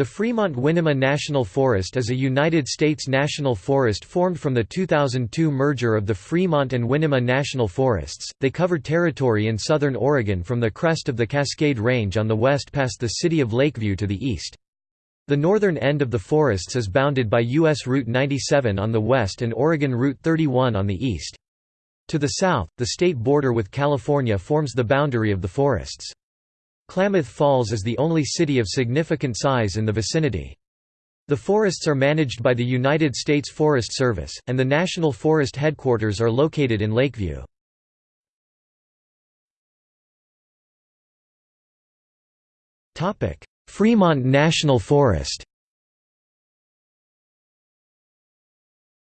The Fremont-Winema National Forest is a United States national forest formed from the 2002 merger of the Fremont and Winema National Forests. They cover territory in southern Oregon from the crest of the Cascade Range on the west past the city of Lakeview to the east. The northern end of the forests is bounded by U.S. Route 97 on the west and Oregon Route 31 on the east. To the south, the state border with California forms the boundary of the forests. Klamath Falls is the only city of significant size in the vicinity. The forests are managed by the United States Forest Service, and the National Forest headquarters are located in Lakeview. Fremont National Forest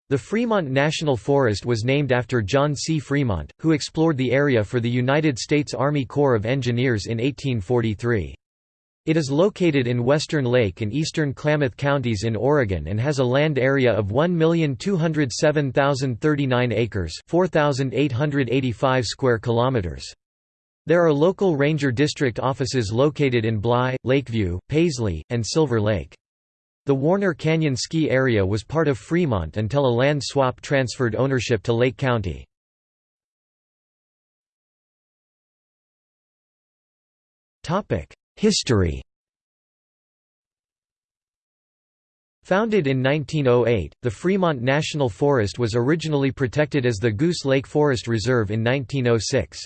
The Fremont National Forest was named after John C. Fremont, who explored the area for the United States Army Corps of Engineers in 1843. It is located in western Lake and eastern Klamath counties in Oregon and has a land area of 1,207,039 acres 4,885 square kilometers. There are local ranger district offices located in Bly, Lakeview, Paisley, and Silver Lake. The Warner Canyon ski area was part of Fremont until a land swap transferred ownership to Lake County. History Founded in 1908, the Fremont National Forest was originally protected as the Goose Lake Forest Reserve in 1906.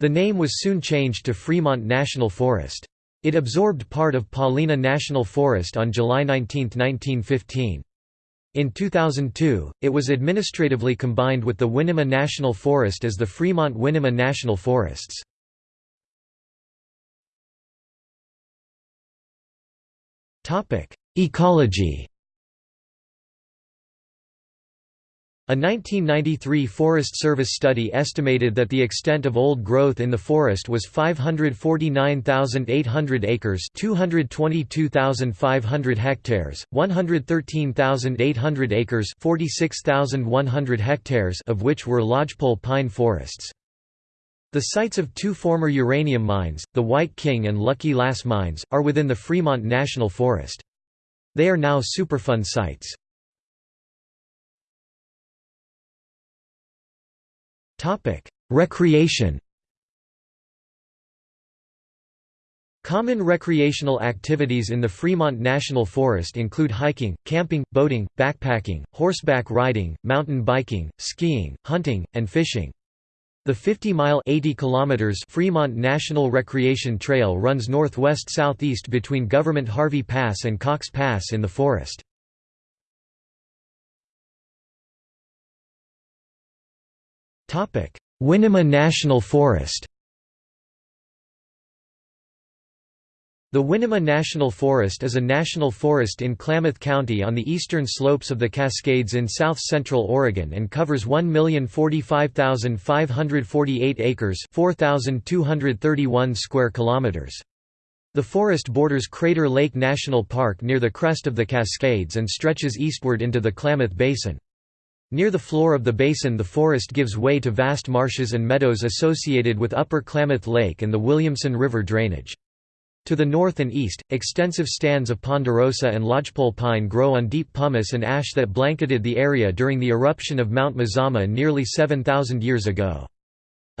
The name was soon changed to Fremont National Forest. It absorbed part of Paulina National Forest on July 19, 1915. In 2002, it was administratively combined with the Winema National Forest as the Fremont-Winema National Forests. Ecology A 1993 Forest Service study estimated that the extent of old growth in the forest was 549,800 acres 222,500 hectares, 113,800 acres 46,100 hectares of which were lodgepole pine forests. The sites of two former uranium mines, the White King and Lucky Lass mines, are within the Fremont National Forest. They are now Superfund sites. Topic: Recreation. Common recreational activities in the Fremont National Forest include hiking, camping, boating, backpacking, horseback riding, mountain biking, skiing, hunting, and fishing. The 50-mile Fremont National Recreation Trail runs northwest-southeast between Government Harvey Pass and Cox Pass in the forest. Winema National Forest The Winema National Forest is a national forest in Klamath County on the eastern slopes of the Cascades in south-central Oregon and covers 1,045,548 acres 4,231 square kilometers. The forest borders Crater Lake National Park near the crest of the Cascades and stretches eastward into the Klamath Basin. Near the floor of the basin the forest gives way to vast marshes and meadows associated with Upper Klamath Lake and the Williamson River drainage. To the north and east, extensive stands of ponderosa and lodgepole pine grow on deep pumice and ash that blanketed the area during the eruption of Mount Mazama nearly 7,000 years ago.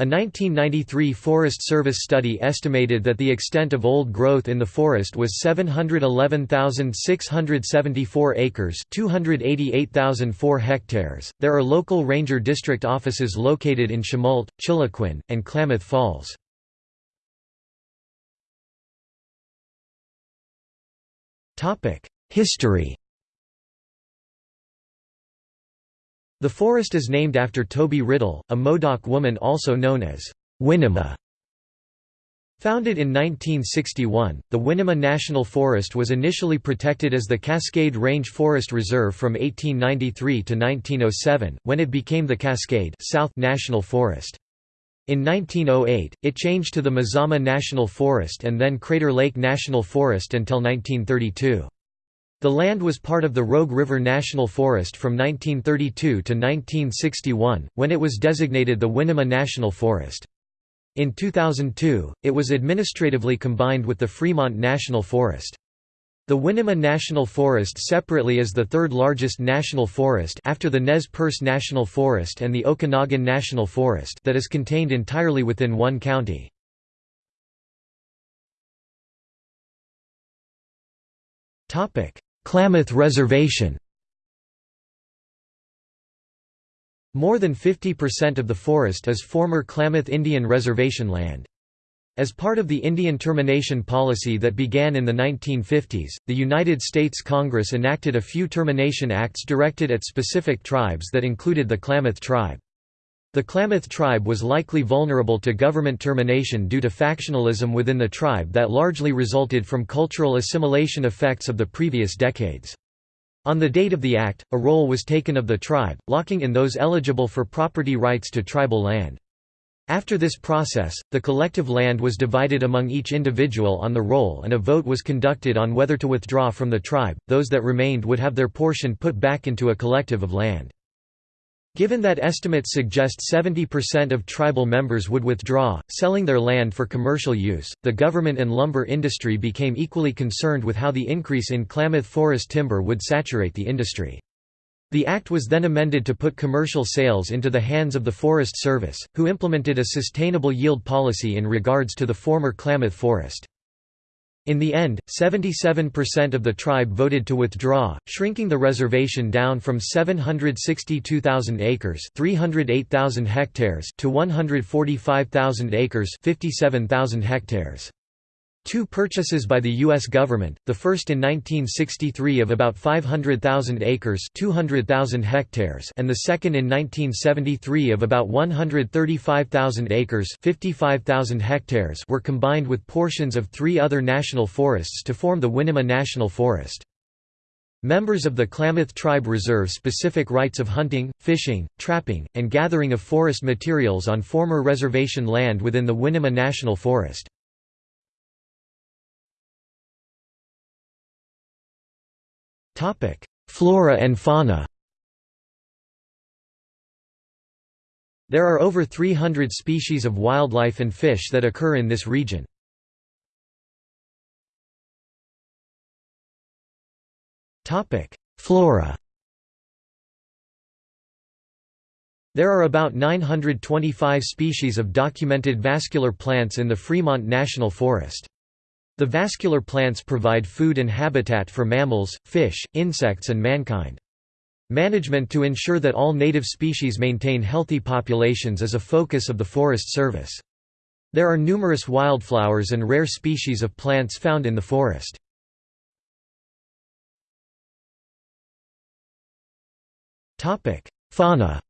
A 1993 Forest Service study estimated that the extent of old growth in the forest was 711,674 acres, 288,004 hectares. There are local ranger district offices located in Chemult, Chiloquin, and Klamath Falls. Topic: History The forest is named after Toby Riddle, a Modoc woman also known as Winema. Founded in 1961, the Winema National Forest was initially protected as the Cascade Range Forest Reserve from 1893 to 1907, when it became the Cascade South National Forest. In 1908, it changed to the Mazama National Forest and then Crater Lake National Forest until 1932. The land was part of the Rogue River National Forest from 1932 to 1961, when it was designated the Winema National Forest. In 2002, it was administratively combined with the Fremont National Forest. The Winema National Forest separately is the third largest national forest after the Nez Perce National Forest and the Okanogan National Forest that is contained entirely within one county. Klamath Reservation More than 50% of the forest is former Klamath Indian Reservation land. As part of the Indian termination policy that began in the 1950s, the United States Congress enacted a few termination acts directed at specific tribes that included the Klamath tribe. The Klamath tribe was likely vulnerable to government termination due to factionalism within the tribe that largely resulted from cultural assimilation effects of the previous decades. On the date of the act, a roll was taken of the tribe, locking in those eligible for property rights to tribal land. After this process, the collective land was divided among each individual on the roll and a vote was conducted on whether to withdraw from the tribe, those that remained would have their portion put back into a collective of land. Given that estimates suggest 70% of tribal members would withdraw, selling their land for commercial use, the government and lumber industry became equally concerned with how the increase in Klamath forest timber would saturate the industry. The act was then amended to put commercial sales into the hands of the Forest Service, who implemented a sustainable yield policy in regards to the former Klamath Forest. In the end, 77% of the tribe voted to withdraw, shrinking the reservation down from 762,000 acres, 308,000 hectares to 145,000 acres, 57,000 hectares. Two purchases by the U.S. government, the first in 1963 of about 500,000 acres 200,000 hectares and the second in 1973 of about 135,000 acres 55,000 hectares were combined with portions of three other national forests to form the Winema National Forest. Members of the Klamath tribe reserve specific rights of hunting, fishing, trapping, and gathering of forest materials on former reservation land within the Winema National Forest. Flora and fauna There are over 300 species of wildlife and fish that occur in this region. Flora There are about 925 species of documented vascular plants in the Fremont National Forest. The vascular plants provide food and habitat for mammals, fish, insects and mankind. Management to ensure that all native species maintain healthy populations is a focus of the Forest Service. There are numerous wildflowers and rare species of plants found in the forest. Fauna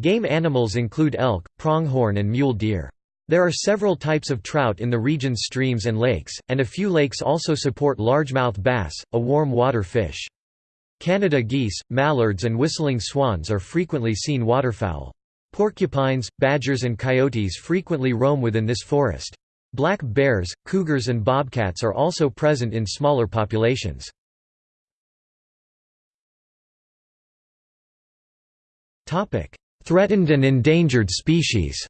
Game animals include elk, pronghorn and mule deer. There are several types of trout in the region's streams and lakes, and a few lakes also support largemouth bass, a warm water fish. Canada geese, mallards and whistling swans are frequently seen waterfowl. Porcupines, badgers and coyotes frequently roam within this forest. Black bears, cougars and bobcats are also present in smaller populations. Threatened and endangered species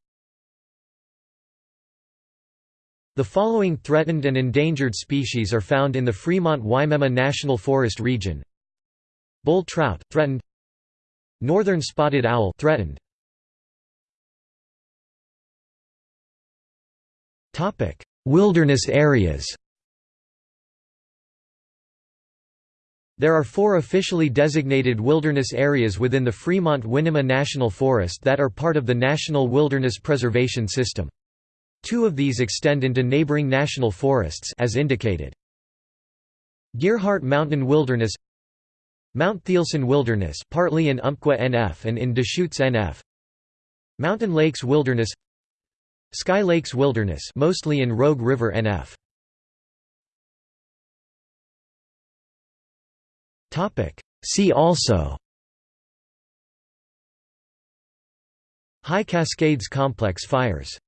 The following threatened and endangered species are found in the Fremont-Winema National Forest region. Bull trout threatened. Northern spotted owl threatened. Topic: Wilderness areas. There are four officially designated wilderness areas within the Fremont-Winema National Forest that are part of the National Wilderness Preservation System. Two of these extend into neighboring national forests as indicated. Gearhart Mountain Wilderness Mount Thielsen Wilderness partly in Umpqua NF and in Deschutes NF Mountain Lakes Wilderness Sky Lakes Wilderness mostly in Rogue River NF Topic. See also. High Cascades Complex fires